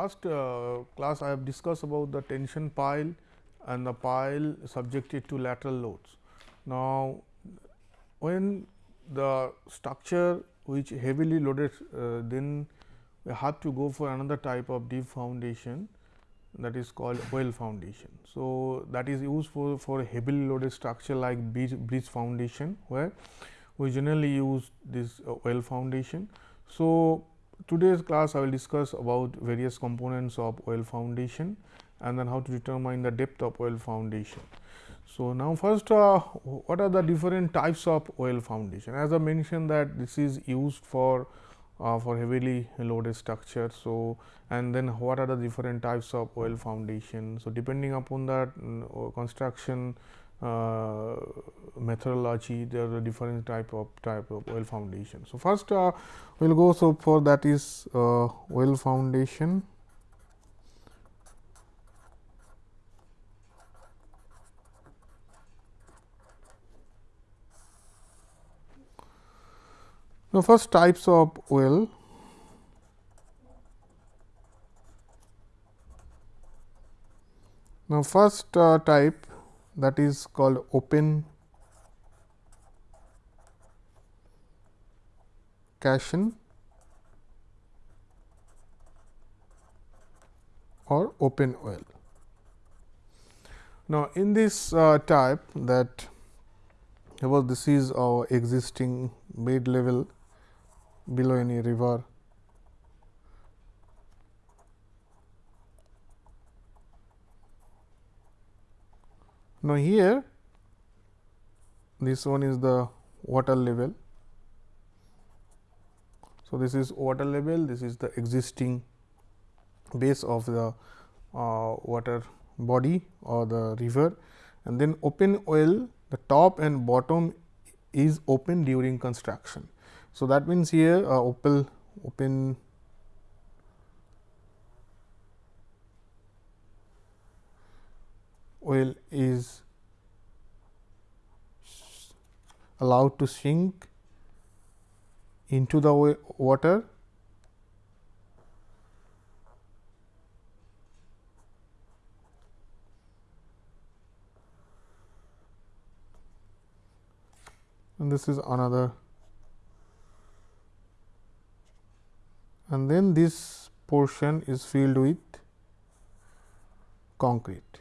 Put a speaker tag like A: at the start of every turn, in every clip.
A: Last uh, class I have discussed about the tension pile and the pile subjected to lateral loads. Now, when the structure which heavily loaded uh, then we have to go for another type of deep foundation that is called well foundation. So, that is used for, for heavily loaded structure like bridge, bridge foundation where we generally use this uh, well foundation. So, today's class I will discuss about various components of well foundation and then how to determine the depth of well foundation. So, now first uh, what are the different types of well foundation as I mentioned that this is used for uh, for heavily loaded structure. So, and then what are the different types of well foundation. So, depending upon that um, construction uh, methodology there are different type of type of well foundation. So, first uh, we will go so for that is uh, well foundation. Now, first types of well Now, first uh, type that is called open caisson or open well. Now, in this uh, type that suppose this is our existing bed level below any river Now, here this one is the water level. So, this is water level, this is the existing base of the uh, water body or the river and then open well the top and bottom is open during construction. So, that means here uh, open open well is allowed to sink into the water and this is another and then this portion is filled with concrete.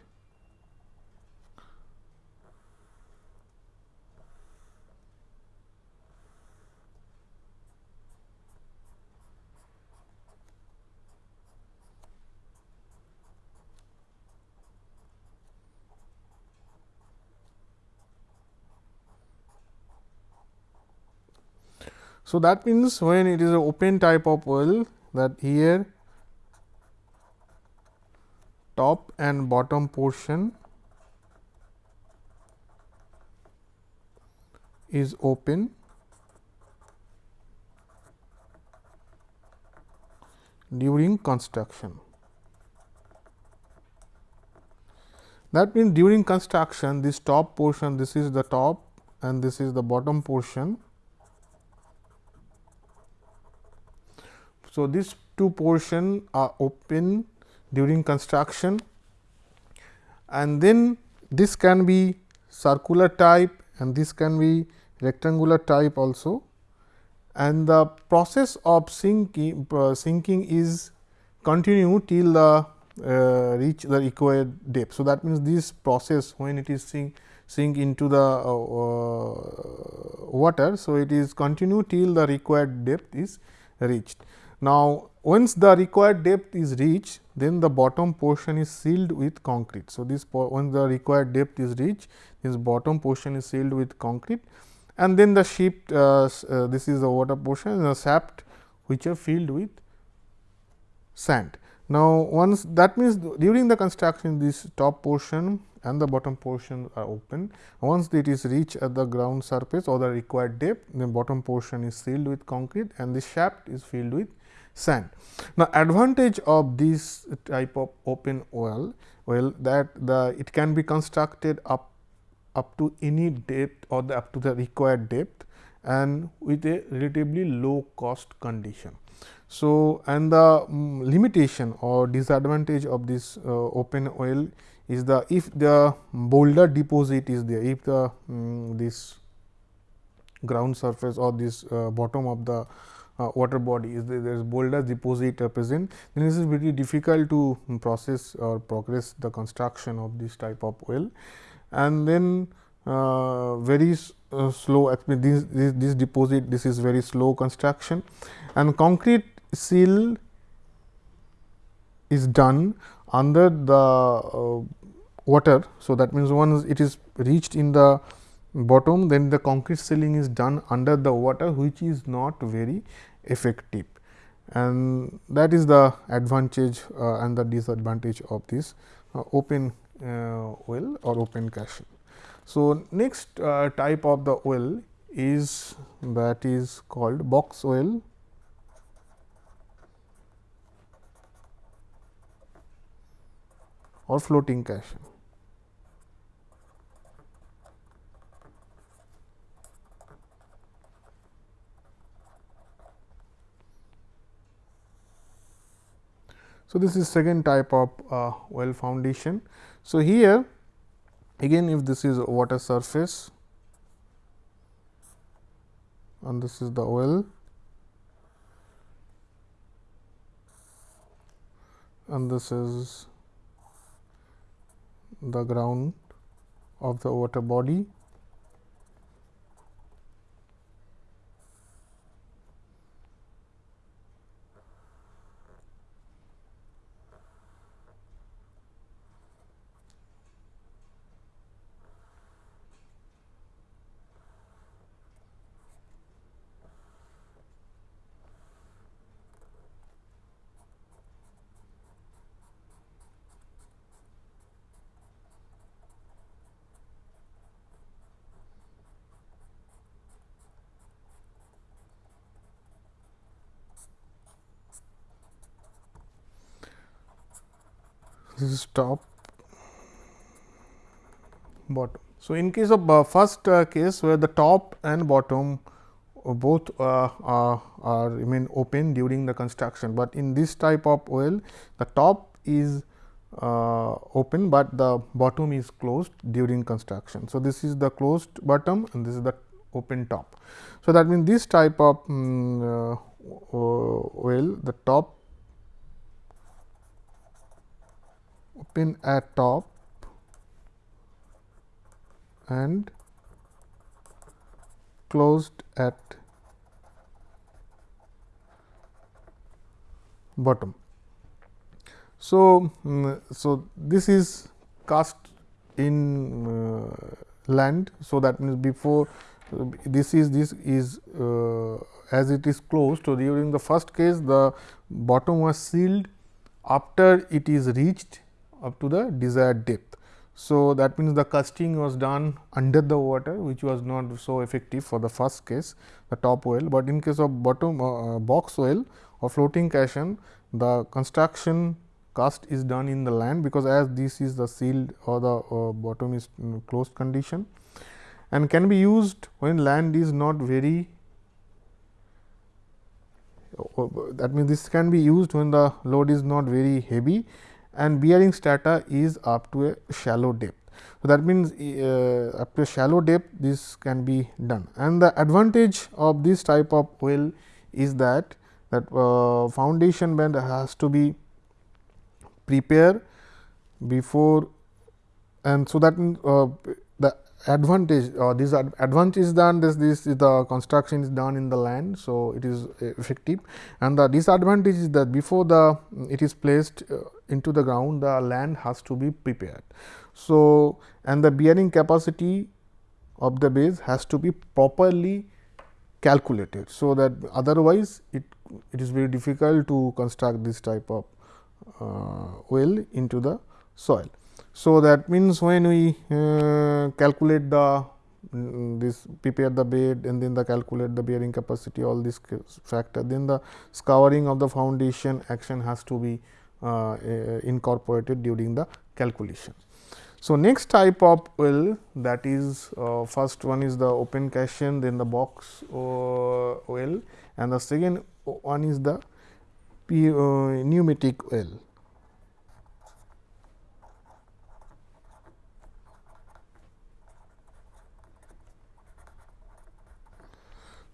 A: So, that means when it is an open type of well that here top and bottom portion is open during construction. That means, during construction this top portion this is the top and this is the bottom portion So, these two portion are open during construction and then this can be circular type and this can be rectangular type also and the process of sinking uh, sinking is continue till the uh, reach the required depth. So, that means this process when it is sink sink into the uh, uh water. So, it is continue till the required depth is reached. Now, once the required depth is reached, then the bottom portion is sealed with concrete. So, this once the required depth is reached, this bottom portion is sealed with concrete and then the shaft uh, uh, this is the water portion and the shaft which are filled with sand. Now, once that means during the construction this top portion and the bottom portion are open. Once it is reached at the ground surface or the required depth, the bottom portion is sealed with concrete and the shaft is filled with sand. Now, advantage of this type of open well, well that the it can be constructed up up to any depth or the up to the required depth and with a relatively low cost condition. So, and the um, limitation or disadvantage of this uh, open well is the if the boulder deposit is there, if the um, this ground surface or this uh, bottom of the uh, water body is there, is boulder deposit present, then it is very difficult to process or progress the construction of this type of well. And then uh, very uh, slow this, this, this deposit this is very slow construction and concrete seal is done under the uh, water. So, that means once it is reached in the bottom then the concrete sealing is done under the water which is not very effective and that is the advantage uh, and the disadvantage of this uh, open uh, well or open caisson. So, next uh, type of the well is that is called box well or floating caisson. So, this is second type of uh, well foundation. So, here again if this is water surface and this is the well and this is the ground of the water body this is top bottom. So, in case of uh, first uh, case where the top and bottom uh, both uh, are, remain open during the construction, but in this type of well the top is uh, open, but the bottom is closed during construction. So, this is the closed bottom and this is the open top. So, that means this type of um, well the top open at top and closed at bottom. So, um, so this is cast in uh, land. So, that means before this is this is uh, as it is closed. So, during the first case the bottom was sealed after it is reached up to the desired depth. So, that means the casting was done under the water which was not so effective for the first case the top well, but in case of bottom uh, uh box well or floating caisson the construction cast is done in the land because as this is the sealed or the uh, bottom is closed condition and can be used when land is not very uh, that means this can be used when the load is not very heavy and bearing strata is up to a shallow depth. So, that means, uh, up to a shallow depth this can be done and the advantage of this type of well is that that uh, foundation bed has to be prepared before and so that uh, the advantage or uh, this is done this this is the construction is done in the land. So, it is effective and the disadvantage is that before the it is placed uh, into the ground the land has to be prepared. So, and the bearing capacity of the base has to be properly calculated. So, that otherwise it, it is very difficult to construct this type of uh, well into the soil. So, that means when we uh, calculate the mm, this prepare the bed and then the calculate the bearing capacity all this factor then the scouring of the foundation action has to be uh, incorporated during the calculation. So, next type of well that is uh, first one is the open caisson then the box uh, well and the second one is the uh, pneumatic well.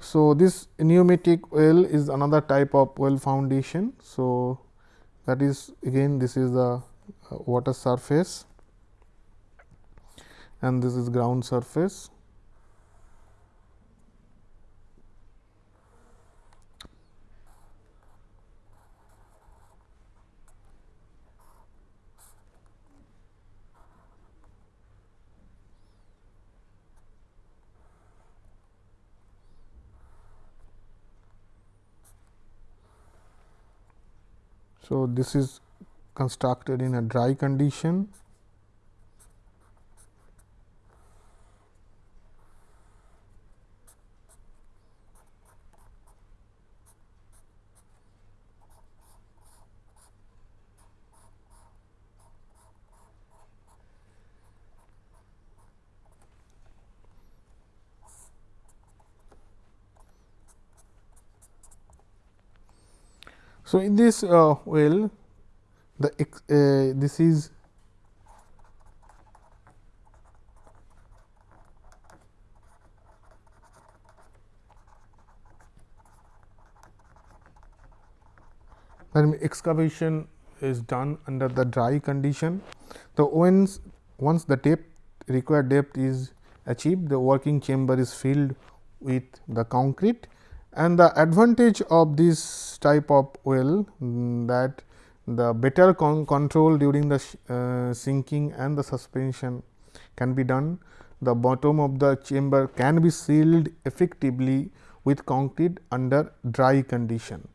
A: So, this pneumatic well is another type of well foundation. So, that is again this is the uh, water surface and this is ground surface. So, this is constructed in a dry condition So, in this uh, well the uh, this is then excavation is done under the dry condition. The once once the depth required depth is achieved the working chamber is filled with the concrete and the advantage of this type of well um, that the better con control during the uh, sinking and the suspension can be done. The bottom of the chamber can be sealed effectively with concrete under dry condition.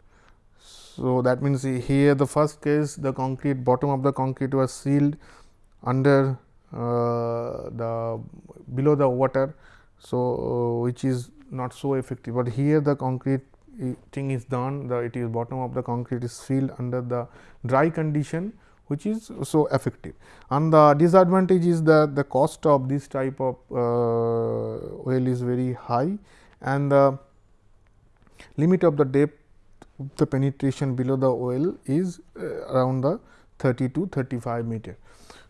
A: So, that means, here the first case the concrete bottom of the concrete was sealed under uh, the below the water. So, which is not so effective, but here the concrete thing is done the it is bottom of the concrete is sealed under the dry condition which is so effective. And the disadvantage is that the cost of this type of uh, well is very high and the limit of the depth the penetration below the well is uh, around the 30 to 35 meter.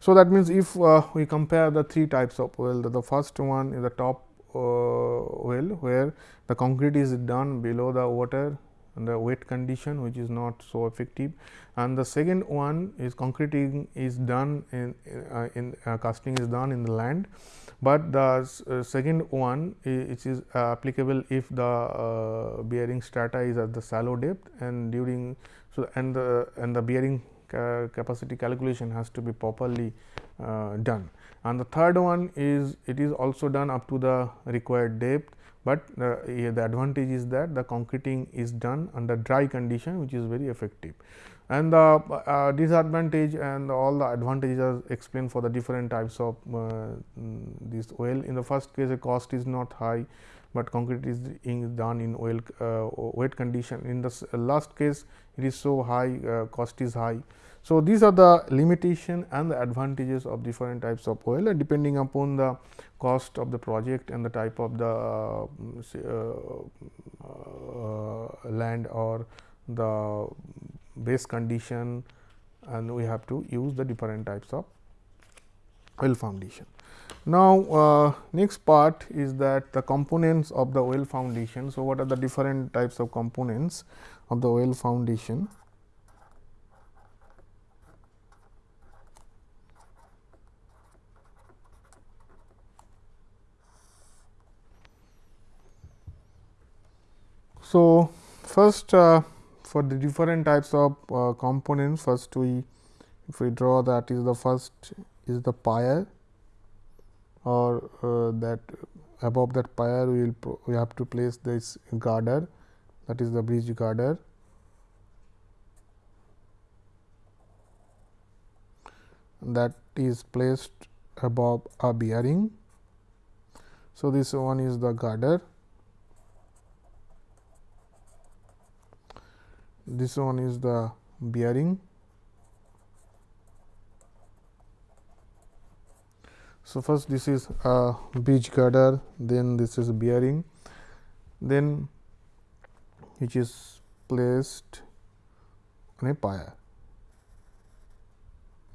A: So, that means, if uh, we compare the three types of well the, the first one is the top well where the concrete is done below the water and the wet condition which is not so effective. And the second one is concreting is done in, uh, in uh, casting is done in the land, but the uh, second one which is applicable if the uh, bearing strata is at the shallow depth and during so and the and the bearing capacity calculation has to be properly uh, done and the third one is it is also done up to the required depth, but uh, the advantage is that the concreting is done under dry condition which is very effective and the uh, disadvantage and all the advantages are explained for the different types of uh, mm, this well. In the first case the cost is not high, but concrete is done in oil uh, wet condition. In the last case it is so high uh, cost is high. So, these are the limitation and the advantages of different types of well and depending upon the cost of the project and the type of the uh, uh, uh, land or the base condition and we have to use the different types of well foundation. Now, uh, next part is that the components of the well foundation. So, what are the different types of components of the well foundation? So, first uh, for the different types of uh, components first we if we draw that is the first is the pier or uh, that above that pier we will we have to place this girder that is the bridge girder that is placed above a bearing. So, this one is the girder this one is the bearing. So, first this is a bridge girder, then this is bearing, then which is placed on a.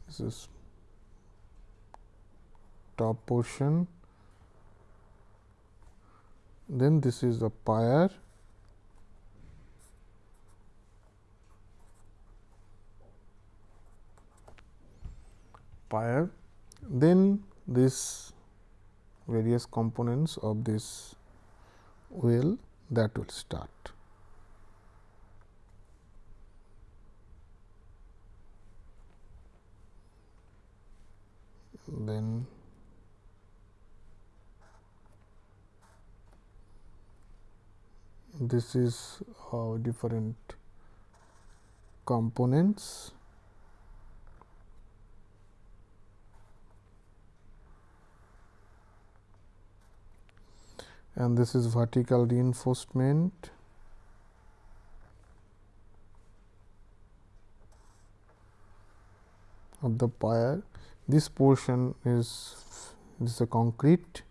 A: This is top portion, then this is the pier pier then this various components of this wheel that will start. Then this is uh, different components and this is vertical reinforcement of the pier. This portion is this is a concrete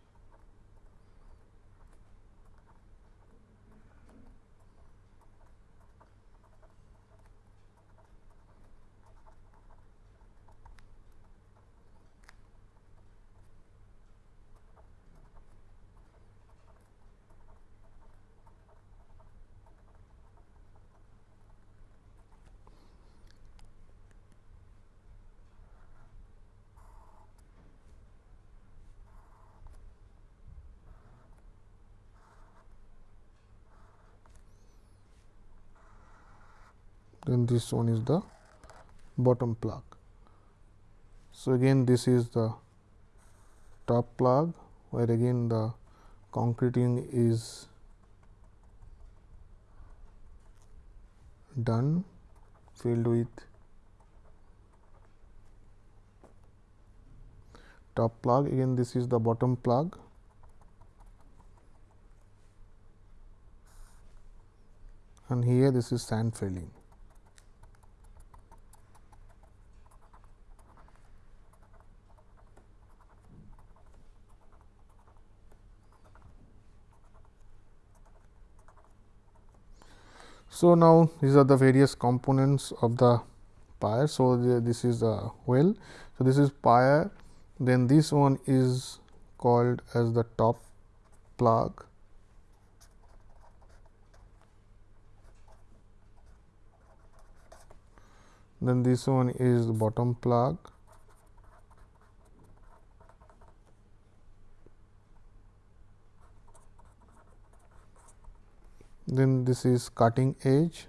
A: this one is the bottom plug. So, again this is the top plug where again the concreting is done filled with top plug again this is the bottom plug and here this is sand filling. So, now these are the various components of the pier. So, the, this is the well. So, this is pier then this one is called as the top plug. Then this one is the bottom plug. Then this is cutting edge.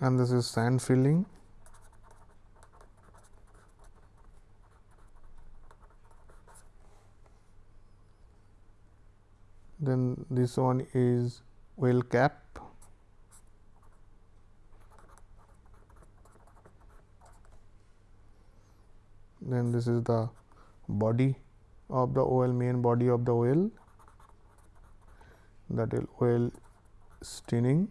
A: And this is sand filling. Then this one is well cap then this is the body of the well main body of the well that is well steining.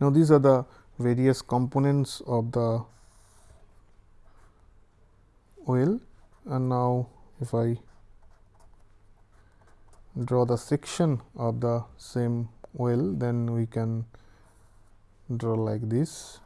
A: Now these are the various components of the well and now if I draw the section of the same well then we can draw like this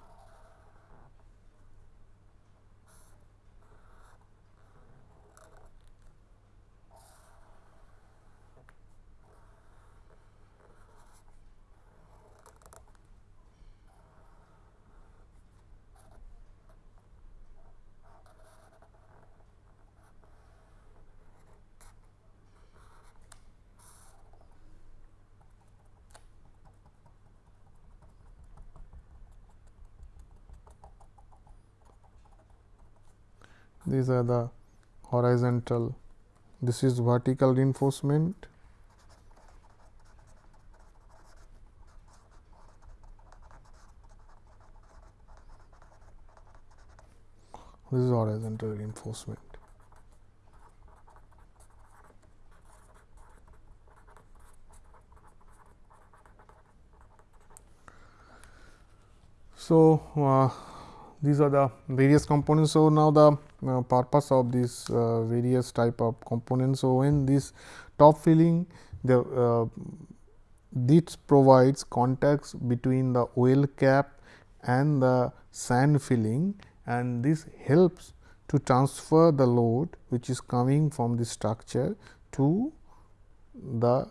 A: these are the horizontal this is vertical reinforcement this is horizontal reinforcement. So, uh, these are the various components. So, now the uh, purpose of this uh, various type of components. So, when this top filling the uh, this provides contacts between the well cap and the sand filling and this helps to transfer the load which is coming from the structure to the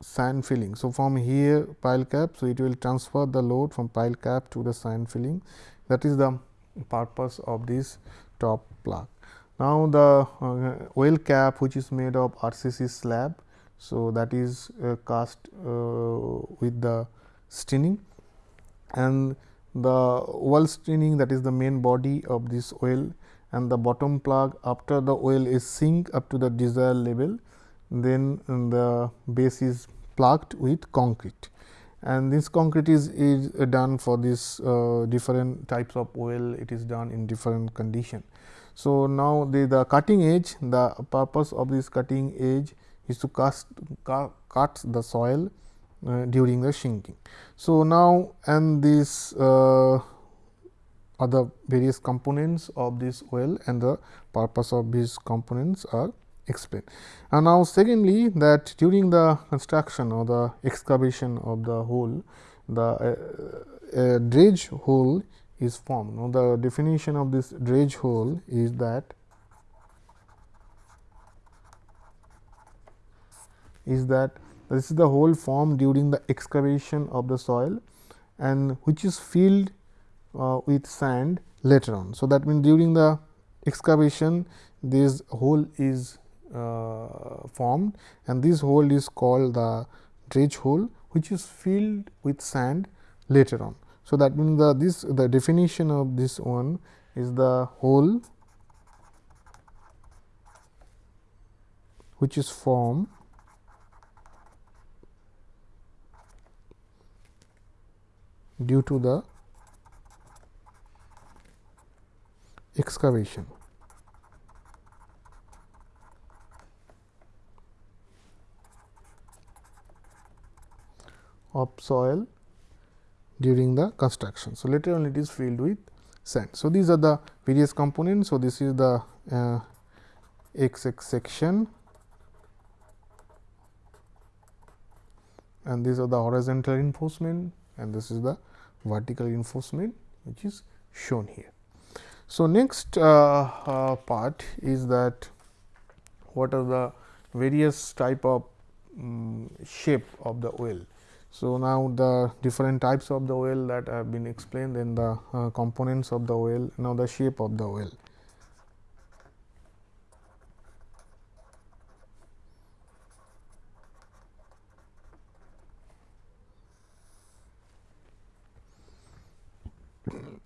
A: sand filling. So, from here pile cap, so it will transfer the load from pile cap to the sand filling that is the purpose of this top plug. Now, the uh, well cap which is made of RCC slab. So, that is uh, cast uh, with the steining and the wall steining that is the main body of this well and the bottom plug after the well is sink up to the desired level then the base is plugged with concrete and this concrete is, is done for this uh, different types of well it is done in different condition. So, now the, the cutting edge the purpose of this cutting edge is to cast, cu cut the soil uh, during the sinking. So, now and this uh, various components of this well and the purpose of these components are explained. And now, secondly that during the construction or the excavation of the hole, the uh, dredge hole is formed. Now, the definition of this dredge hole is that is that this is the hole formed during the excavation of the soil and which is filled uh, with sand later on. So, that means during the excavation this hole is uh, Uh, formed and this hole is called the dredge hole which is filled with sand later on. So, that means the this the definition of this one is the hole which is formed due to the excavation. Of soil during the construction. So, later on it is filled with sand. So, these are the various components. So, this is the uh, x x section and these are the horizontal reinforcement and this is the vertical reinforcement which is shown here. So, next uh, uh, part is that what are the various type of um, shape of the well. So, now the different types of the well that have been explained then the uh, components of the well, now the shape of the well.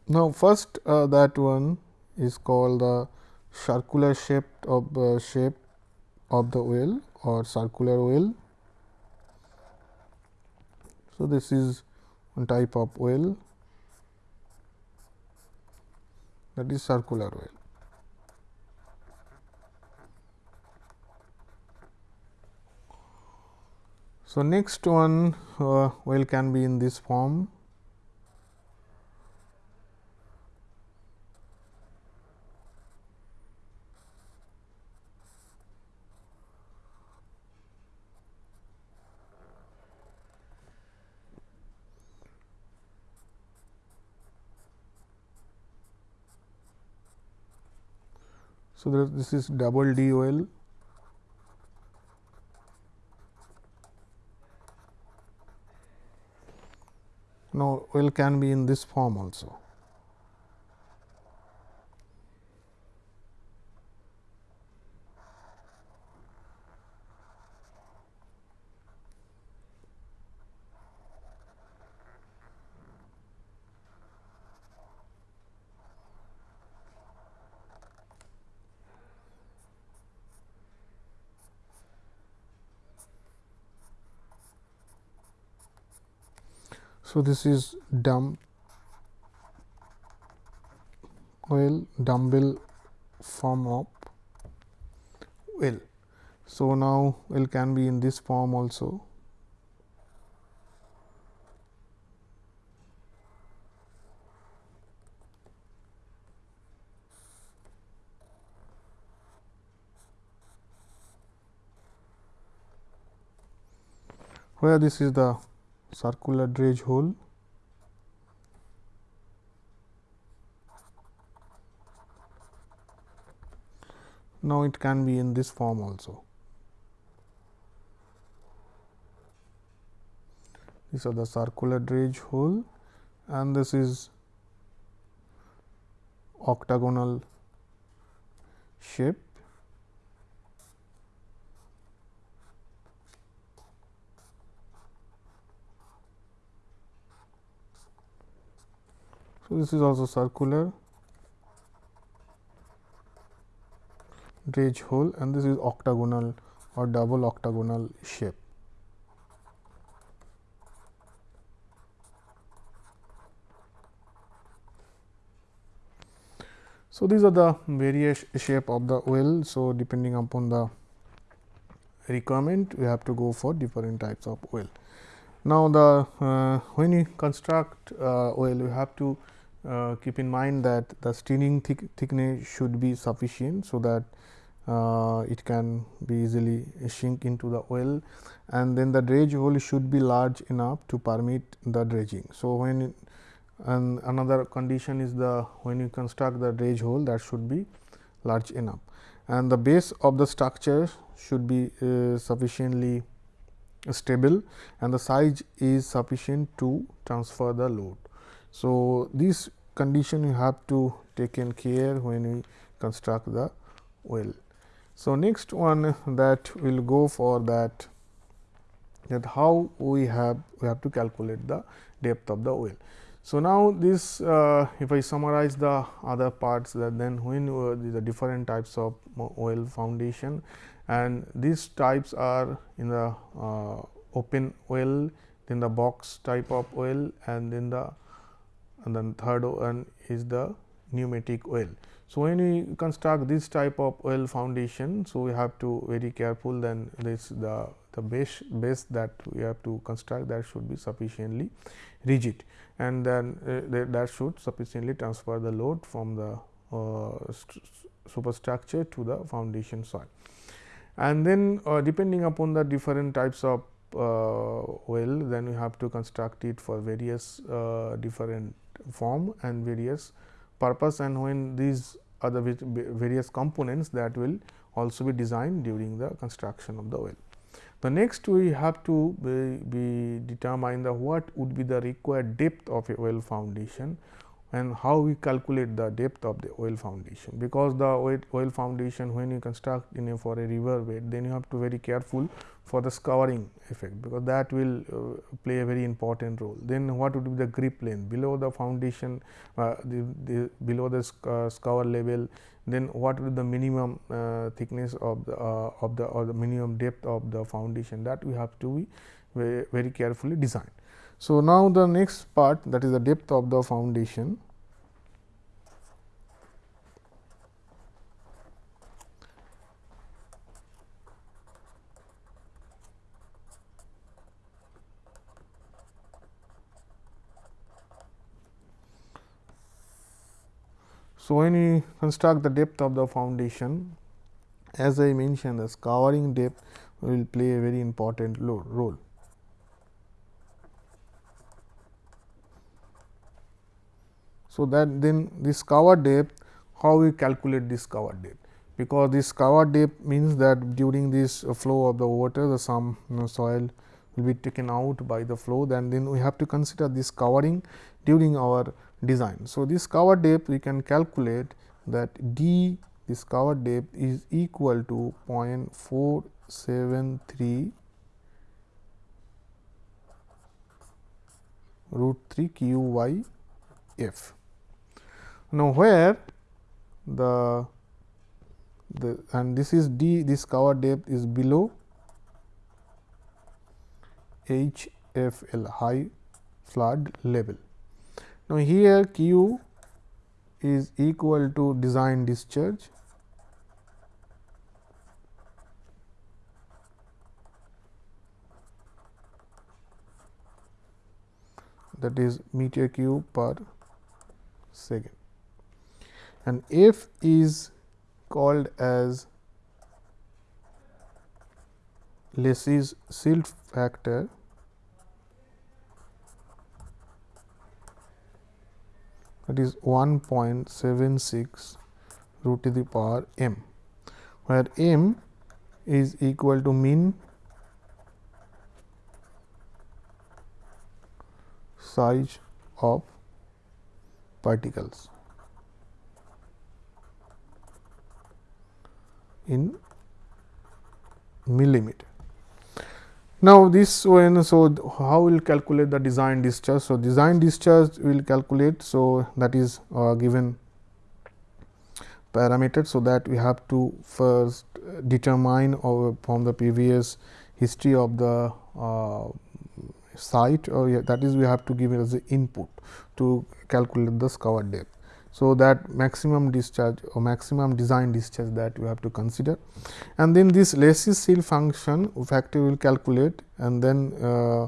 A: Now, first uh, that one is called the circular shape of uh, shape of the well or circular well so, this is one type of well that is circular well. So, next one uh, well can be in this form So, there, this is double D O L now well can be in this form also. So, this is dumb well dumbbell form of well. So, now well can be in this form also. where this is the circular dredge hole now it can be in this form also these are the circular dredge hole and this is octagonal shape. So, this is also circular dredge hole and this is octagonal or double octagonal shape. So, these are the various shape of the well. So, depending upon the requirement we have to go for different types of well. Now, the uh, when you construct uh, well you have to uh, keep in mind that the steining thick, thickness should be sufficient. So, that uh, it can be easily sink into the well and then the dredge hole should be large enough to permit the dredging. So, when and another condition is the when you construct the dredge hole that should be large enough and the base of the structure should be uh, sufficiently stable and the size is sufficient to transfer the load. So, this condition you have to take in care when we construct the well. So, next one that we will go for that that how we have we have to calculate the depth of the well. So, now this uh, if I summarize the other parts that then when uh, the different types of well foundation and these types are in the uh, open well then the box type of well and then the and then third one is the pneumatic well. So, when we construct this type of well foundation, so we have to very careful then this the the base base that we have to construct that should be sufficiently rigid and then uh, that should sufficiently transfer the load from the uh, superstructure to the foundation soil. And then uh, depending upon the different types of uh, well then we have to construct it for various uh, different form and various purpose and when these are the various components that will also be designed during the construction of the well. The next we have to be, be determine the what would be the required depth of a well foundation and how we calculate the depth of the well foundation. Because the well foundation when you construct in a for a river bed then you have to very careful for the scouring effect because that will uh, play a very important role. Then what would be the grip length below the foundation uh, the, the, below the uh, scour level then what would the minimum uh, thickness of the uh, of the or the minimum depth of the foundation that we have to be very, very carefully designed. So, now the next part that is the depth of the foundation So, when we construct the depth of the foundation, as I mentioned the scouring depth will play a very important role. So, that then this scour depth how we calculate this scour depth because this scour depth means that during this flow of the water the some you know, soil will be taken out by the flow then then we have to consider this scouring during our design. So, this scour depth we can calculate that d this scour depth is equal to 0.473 root 3 q y f. Now, where the the and this is d this scour depth is below h f l high flood level. Now, here Q is equal to design discharge. That is meter cube per second. And F is called as Lacey's silt factor that is 1.76 root to the power m, where m is equal to mean size of particles in millimeter. Now, this so how we will calculate the design discharge. So, design discharge will calculate. So, that is uh, given parameter. So, that we have to first determine or from the previous history of the uh, site or that is we have to give it as the input to calculate the scour depth. So, that maximum discharge or maximum design discharge that you have to consider and then this Lacey seal function factor will calculate and then uh,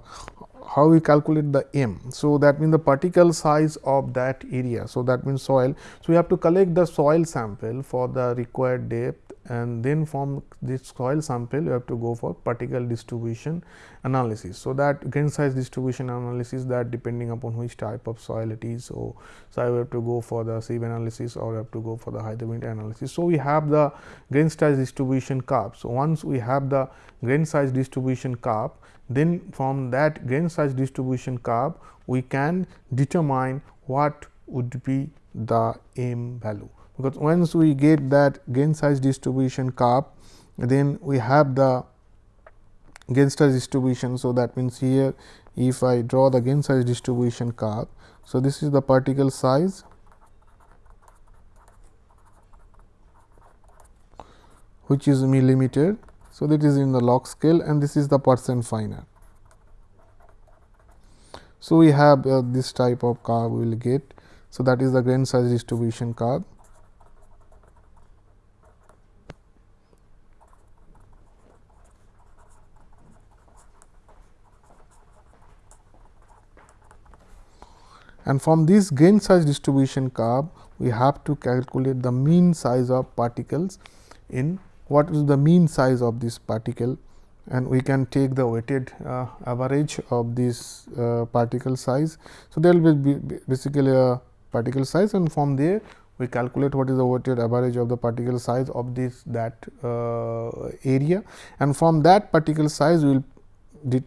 A: how we calculate the m. So, that means the particle size of that area. So, that means soil. So, we have to collect the soil sample for the required depth and then from this soil sample you have to go for particle distribution analysis. So, that grain size distribution analysis that depending upon which type of soil it is. So, so I have to go for the sieve analysis or I have to go for the hydrometer analysis. So, we have the grain size distribution curve. So, once we have the grain size distribution curve then from that grain size distribution curve we can determine what would be the m value because once we get that gain size distribution curve then we have the grain size distribution. So, that means here if I draw the gain size distribution curve. So, this is the particle size which is millimeter. So, that is in the log scale and this is the percent finer. So, we have uh, this type of curve we will get. So, that is the grain size distribution curve. And from this grain size distribution curve we have to calculate the mean size of particles in what is the mean size of this particle. And we can take the weighted uh, average of this uh, particle size. So, there will be basically a particle size. And from there we calculate what is the weighted average of the particle size of this that uh, area. And from that particle size we will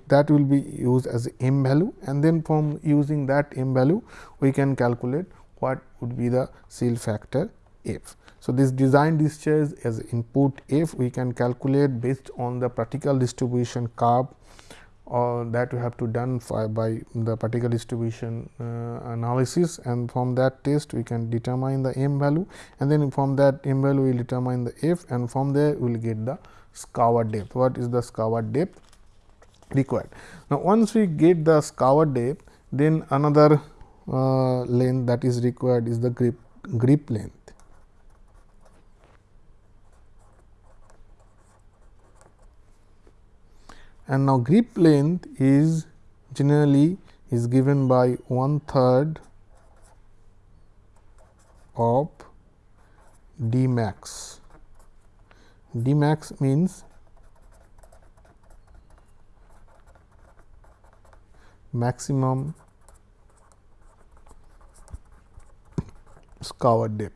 A: that will be used as m value and then from using that m value we can calculate what would be the silt factor f. So, this design discharge as input f we can calculate based on the particle distribution curve or uh, that we have to done by the particle distribution uh, analysis and from that test we can determine the m value and then from that m value we will determine the f and from there we will get the scour depth. What is the scour depth? Required. Now, once we get the scour depth, then another uh, length that is required is the grip grip length. And now, grip length is generally is given by one third of d max. d max means maximum scour depth.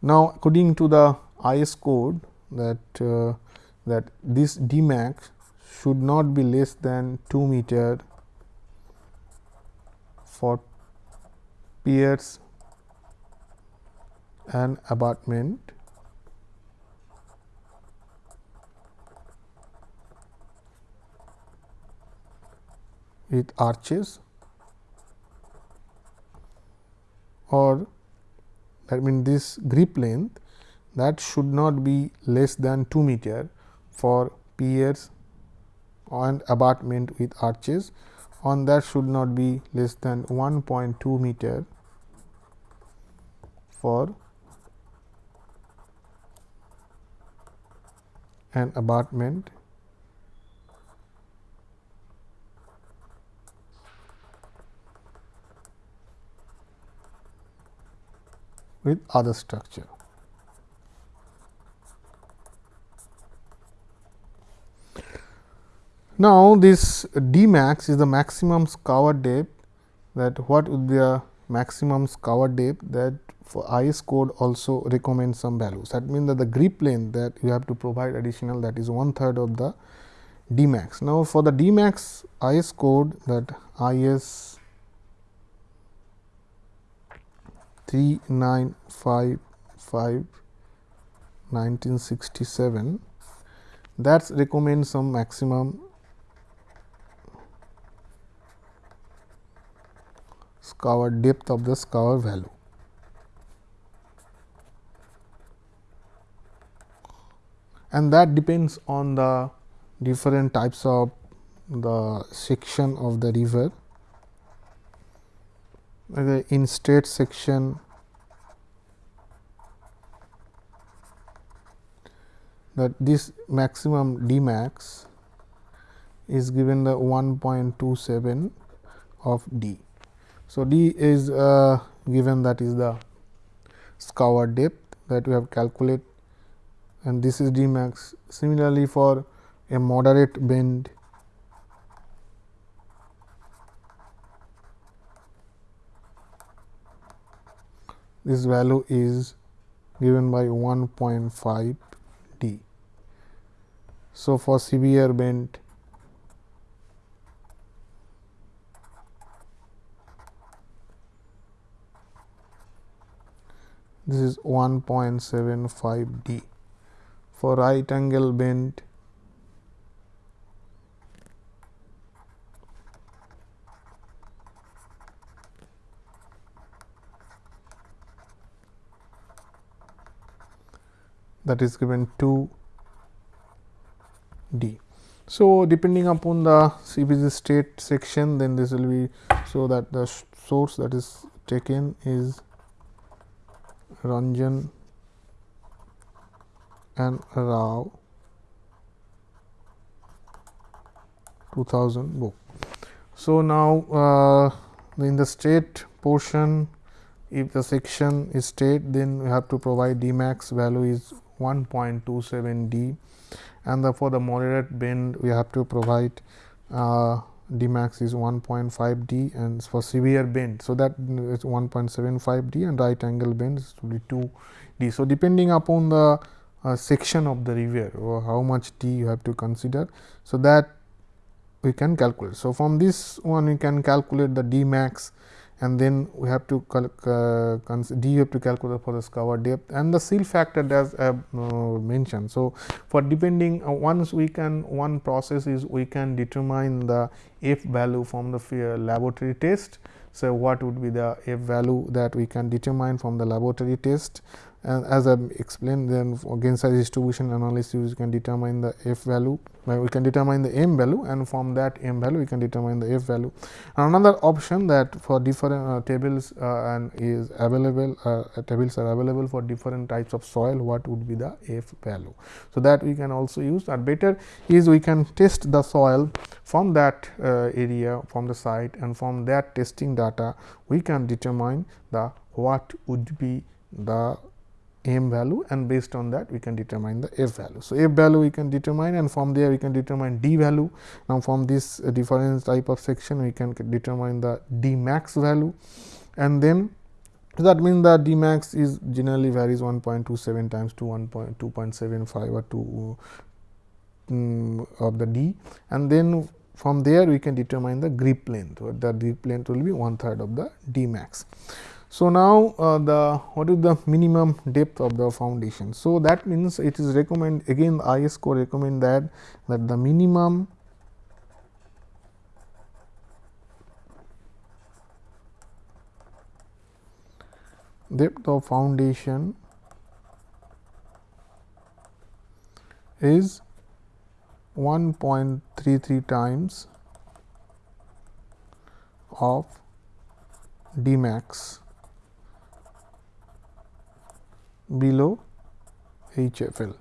A: Now, according to the IS code that uh, that this D max should not be less than 2 meter for piers and abutment with arches. Or that means this grip length that should not be less than 2 meter for piers and abutment with arches on that should not be less than 1.2 meter for an abutment with other structure. Now, this d max is the maximum scour depth that what would be the maximum scour depth that for IS code also recommends some values. That means that the grip length that you have to provide additional that is one third of the D max. Now, for the D max IS code that IS 3955 1967 that recommends some maximum scour depth of the scour value. And that depends on the different types of the section of the river. Okay, in state section that this maximum D max is given the 1.27 of D. So, D is uh, given that is the scour depth that we have calculated and this is D max. Similarly, for a moderate bend this value is given by 1.5 D. So, for severe bend this is 1.75 D. For right angle bend that is given 2 D. So, depending upon the CBG state section then this will be so that the source that is taken is Ranjan and Rao 2000 book. So, now uh, in the state portion if the section is state then we have to provide D max value is 1.27 D and the, for the moderate bend we have to provide uh, D max is 1.5 D and for severe bend. So, that is 1.75 D and right angle bend is to be 2 D. So, depending upon the uh, section of the river or how much D you have to consider. So, that we can calculate. So, from this one we can calculate the D max and then we have to uh, d you have to calculate for the scour depth and the silt factor as I have uh, mentioned. So, for depending uh, once we can one process is we can determine the f value from the laboratory test. So, what would be the f value that we can determine from the laboratory test and as I explained then again size distribution analysis you can determine the f value we can determine the m value and from that m value we can determine the f value. Another option that for different uh, tables uh, and is available uh, tables are available for different types of soil what would be the f value. So, that we can also use or better is we can test the soil from that uh, area from the site and from that testing data we can determine the what would be the m value and based on that we can determine the f value. So, f value we can determine and from there we can determine d value. Now, from this uh, different type of section we can determine the d max value and then so that means the d max is generally varies 1.27 times to 1.2.75 or 2 um, of the d and then from there we can determine the grip length the grip length will be one third of the d max. So, now uh, the what is the minimum depth of the foundation. So, that means it is recommend again the IS code recommend that that the minimum depth of foundation is 1.33 times of D max below HFL.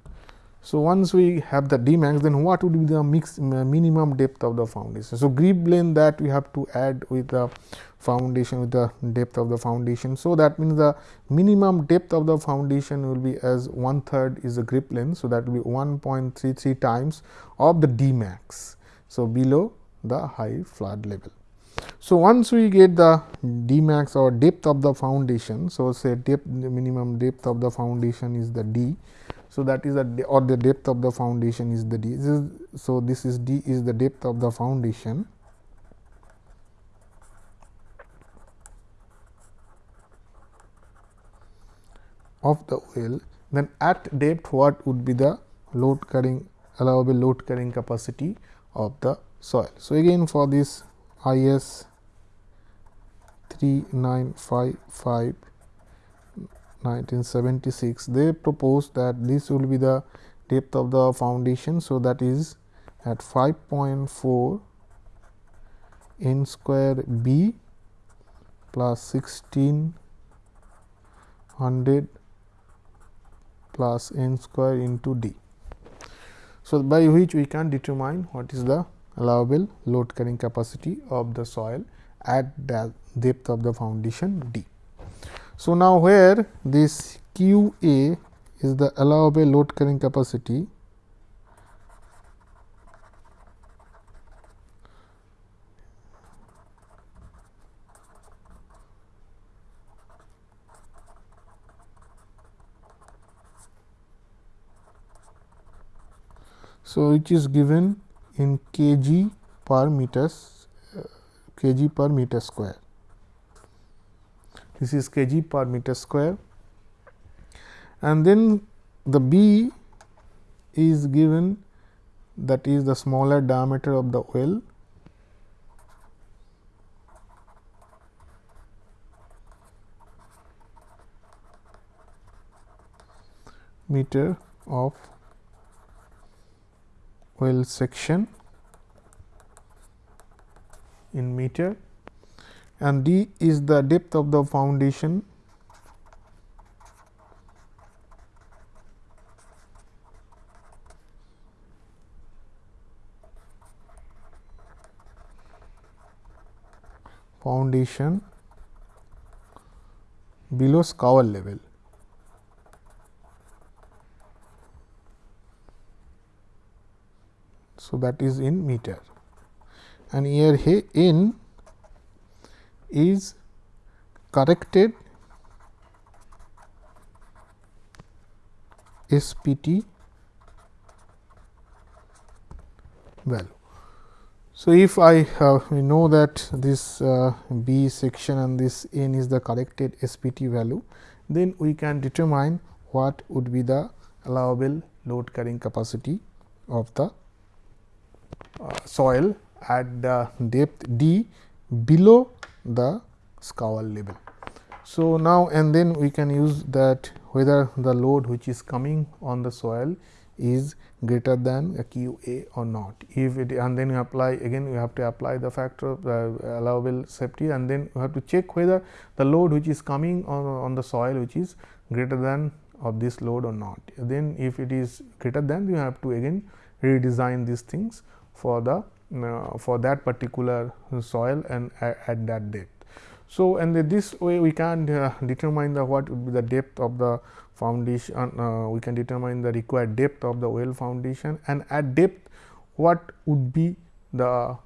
A: So, once we have the D max then what would be the mix uh, minimum depth of the foundation. So, grip length that we have to add with the foundation with the depth of the foundation. So, that means the minimum depth of the foundation will be as one third is the grip length. So, that will be 1.33 times of the D max. So, below the high flood level. So, once we get the d max or depth of the foundation. So, say depth minimum depth of the foundation is the d. So, that is the or the depth of the foundation is the d. This is, so, this is d is the depth of the foundation. of the well then at depth what would be the load carrying allowable load carrying capacity of the soil. So, again for this IS 3955 1976 they proposed that this will be the depth of the foundation. So, that is at 5.4 n square b plus 1600 plus n square into d. So, by which we can determine what is the allowable load carrying capacity of the soil at the depth of the foundation d. So, now where this q a is the allowable load carrying capacity So, which is given in kg per meters uh, kg per meter square. This is kg per meter square. And then the B is given that is the smaller diameter of the well. Meter of well section in meter and d is the depth of the foundation foundation below scour level. So, that is in meter and here he in is corrected SPT value. So, if I uh, know that this uh, B section and this N is the corrected SPT value, then we can determine what would be the allowable load carrying capacity of the uh, soil at the depth d below the scour level. So, now and then we can use that whether the load which is coming on the soil is greater than a q a or not. If it and then you apply again you have to apply the factor of the allowable safety and then you have to check whether the load which is coming on, on the soil which is greater than of this load or not. Then if it is greater than you have to again redesign these things for the uh, for that particular soil and at that depth. So, and this way we can uh, determine the what would be the depth of the foundation, uh, we can determine the required depth of the well foundation and at depth what would be the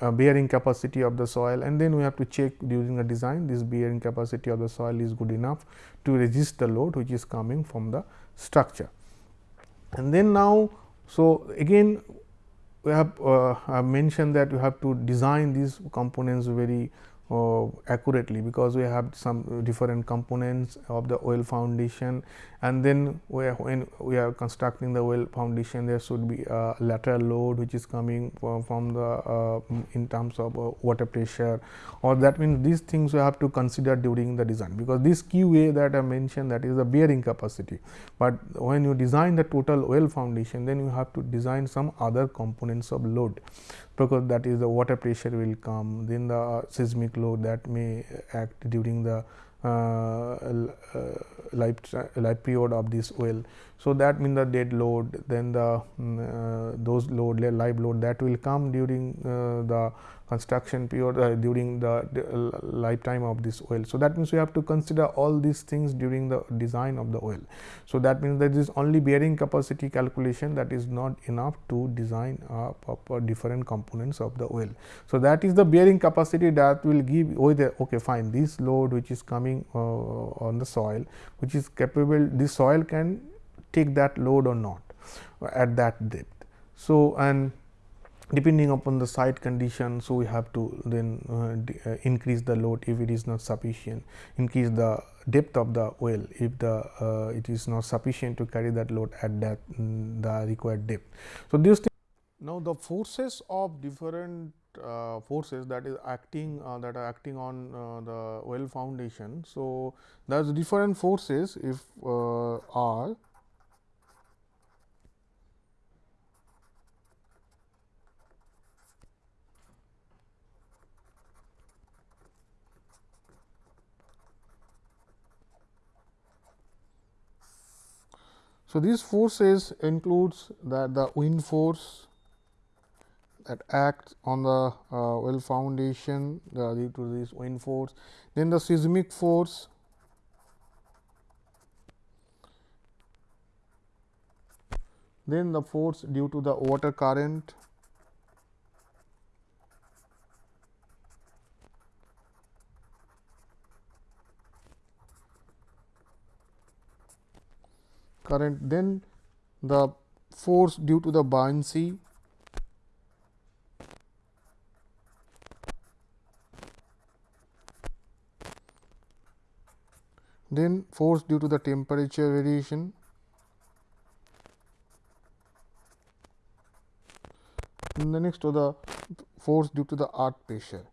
A: uh, bearing capacity of the soil and then we have to check during the design this bearing capacity of the soil is good enough to resist the load which is coming from the structure. And then now, so again we have uh, mentioned that you have to design these components very uh, accurately because we have some different components of the well foundation. And then we are, when we are constructing the well foundation there should be a lateral load which is coming from, from the uh, in terms of uh, water pressure. Or that means these things we have to consider during the design because this QA that I mentioned that is the bearing capacity, but when you design the total well foundation then you have to design some other components of load because that is the water pressure will come then the seismic load that may act during the uh, uh, life, life period of this well. So, that means the dead load then the uh, those load live load that will come during uh, the construction period uh, during the, the, lifetime of this well. So, that means we have to consider all these things during the design of the well. So, that means that is only bearing capacity calculation that is not enough to design uh, different components of the well. So, that is the bearing capacity that will give whether okay fine this load which is coming uh, on the soil which is capable this soil can take that load or not at that depth. So, and depending upon the site condition. So, we have to then uh, uh, increase the load if it is not sufficient, increase the depth of the well if the uh, it is not sufficient to carry that load at that mm, the required depth. So, these now the forces of different uh, forces that is acting uh, that are acting on uh, the well foundation. So, there is different forces if are So, these forces includes that the wind force that acts on the uh, well foundation due to this wind force, then the seismic force then the force due to the water current current then the force due to the buoyancy then force due to the temperature variation. And the next to the force due to the earth pressure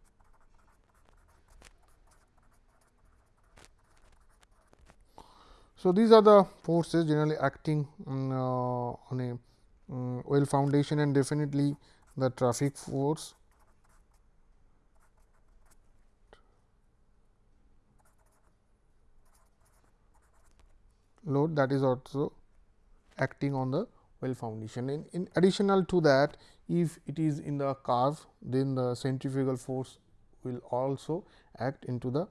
A: So, these are the forces generally acting um, uh, on a um, well foundation and definitely the traffic force load that is also acting on the well foundation. In, in additional to that, if it is in the curve, then the centrifugal force will also act into the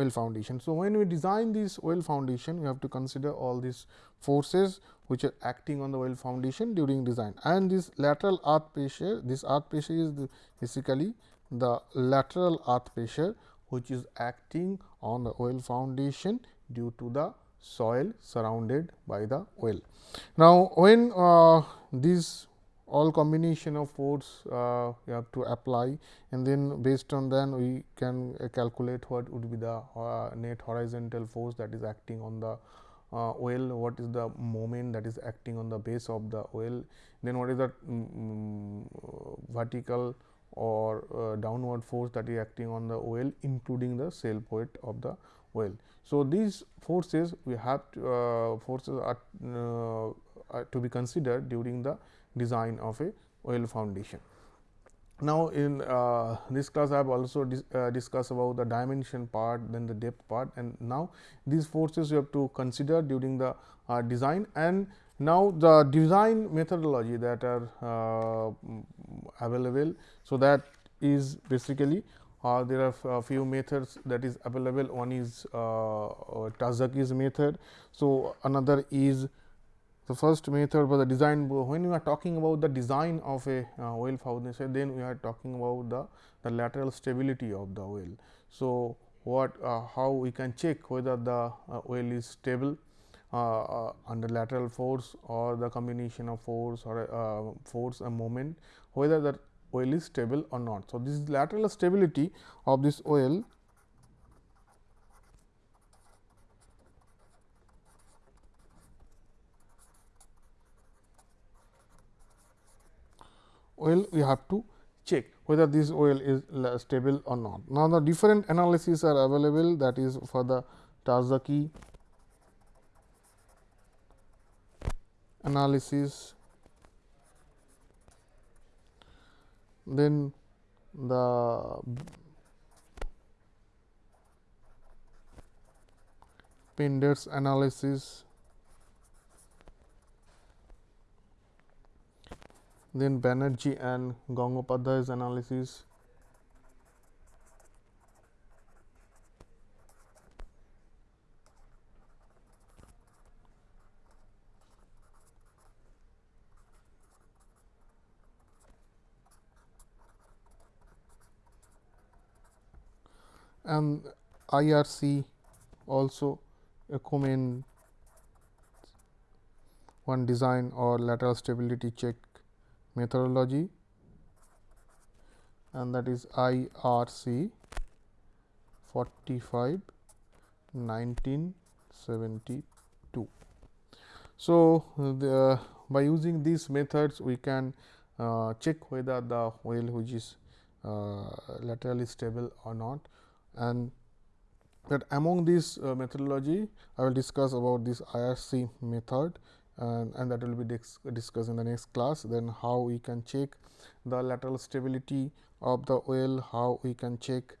A: well foundation. So, when we design this well foundation, we have to consider all these forces which are acting on the well foundation during design and this lateral earth pressure, this earth pressure is the basically the lateral earth pressure which is acting on the well foundation due to the soil surrounded by the well. Now, when uh, these all combination of force uh, you have to apply and then based on then we can uh, calculate what would be the uh, net horizontal force that is acting on the uh, well, what is the moment that is acting on the base of the well, then what is the um, vertical or uh, downward force that is acting on the well including the sail point of the well. So, these forces we have to, uh, forces are, are to be considered during the design of a well foundation. Now, in uh, this class I have also dis, uh, discussed about the dimension part then the depth part and now these forces you have to consider during the uh, design and now the design methodology that are uh, available. So, that is basically uh, there are a few methods that is available one is uh, Terzaghi's method. So, another is the first method was the design when we are talking about the design of a uh, well foundation then we are talking about the, the lateral stability of the well. So, what uh, how we can check whether the uh, well is stable uh, uh, under lateral force or the combination of force or uh, force and moment whether the well is stable or not. So, this is lateral stability of this well well we have to check whether this well is stable or not. Now, the different analyses are available that is for the Terzaghi analysis, then the Pender's analysis Then Banerjee and Gangopadhyay's analysis. And IRC also recommend one design or lateral stability check methodology and that is IRC 45 1972. So, the, by using these methods we can uh, check whether the well which is uh, laterally stable or not and that among this uh, methodology I will discuss about this IRC method and, and that will be discussed in the next class. Then how we can check the lateral stability of the well, how we can check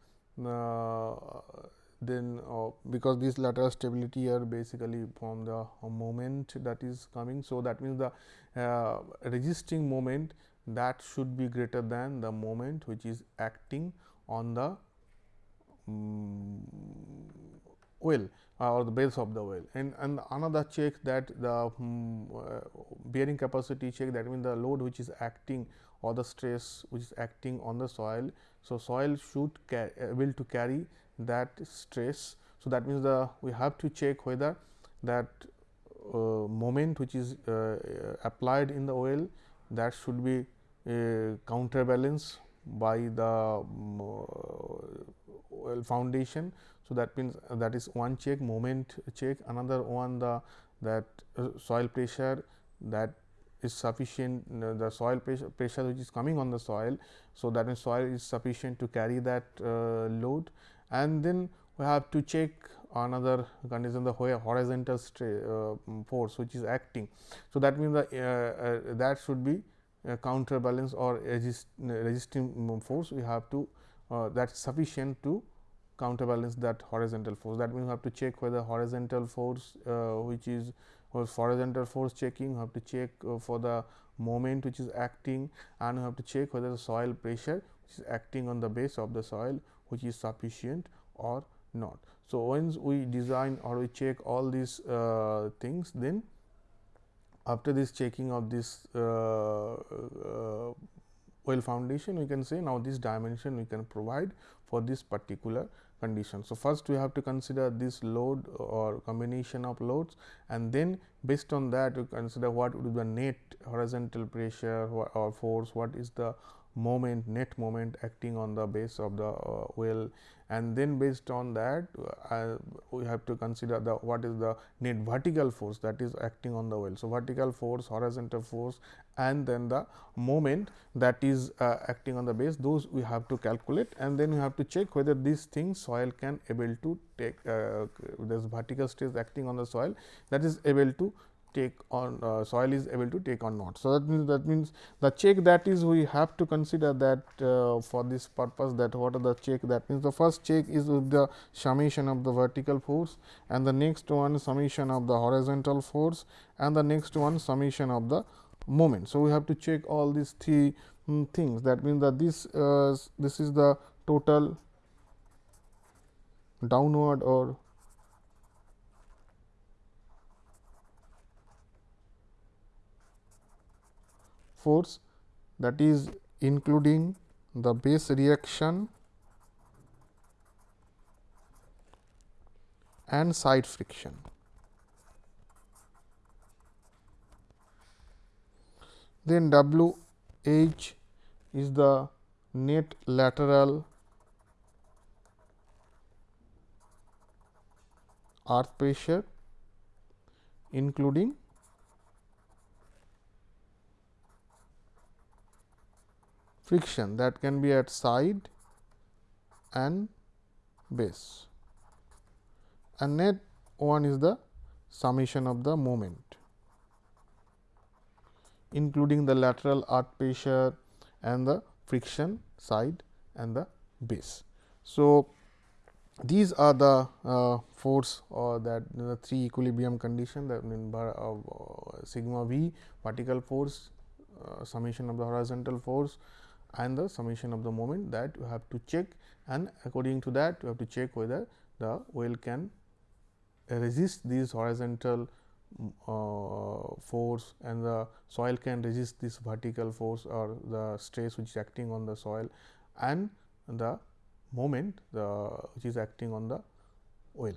A: uh, then uh, because this lateral stability are basically from the uh, moment that is coming. So, that means the uh, resisting moment that should be greater than the moment which is acting on the um, well uh, or the base of the well and, and another check that the um, uh, bearing capacity check that means the load which is acting or the stress which is acting on the soil. So, soil should able to carry that stress. So, that means the we have to check whether that uh, moment which is uh, applied in the well that should be uh, counterbalance by the um, well foundation. So, that means that is one check moment check another one the that uh, soil pressure that is sufficient uh, the soil pressure, pressure which is coming on the soil. So, that means soil is sufficient to carry that uh, load and then we have to check another condition the horizontal uh, force which is acting. So, that means the uh, uh, that should be counterbalance or resist, resisting force we have to that is sufficient to counterbalance that horizontal force. That means, we have to check whether horizontal force which is horizontal force checking, we have to check for the moment which is acting and we have to check whether the soil pressure which is acting on the base of the soil which is sufficient or not. So, once we design or we check all these uh, things then after this checking of this uh, uh, well foundation we can say now this dimension we can provide for this particular condition. So, first we have to consider this load or combination of loads and then based on that we consider what would be the net horizontal pressure or force, what is the moment net moment acting on the base of the uh, well and then based on that uh, we have to consider the what is the net vertical force that is acting on the well. So, vertical force horizontal force and then the moment that is uh, acting on the base those we have to calculate and then we have to check whether these things soil can able to take uh, this vertical stress acting on the soil that is able to take on uh, soil is able to take or not. So, that means that means the check that is we have to consider that uh, for this purpose that what are the check that means the first check is with the summation of the vertical force and the next one summation of the horizontal force and the next one summation of the moment. So, we have to check all these three um, things that means that this uh, this is the total downward or force that is including the base reaction and side friction. Then W h is the net lateral earth pressure including friction that can be at side and base. And net one is the summation of the moment including the lateral earth pressure and the friction side and the base. So, these are the uh, force or that the three equilibrium condition that mean by, uh, uh, sigma v vertical force uh, summation of the horizontal force and the summation of the moment that you have to check and according to that you have to check whether the well can resist these horizontal uh, force and the soil can resist this vertical force or the stress which is acting on the soil and the moment the which is acting on the well.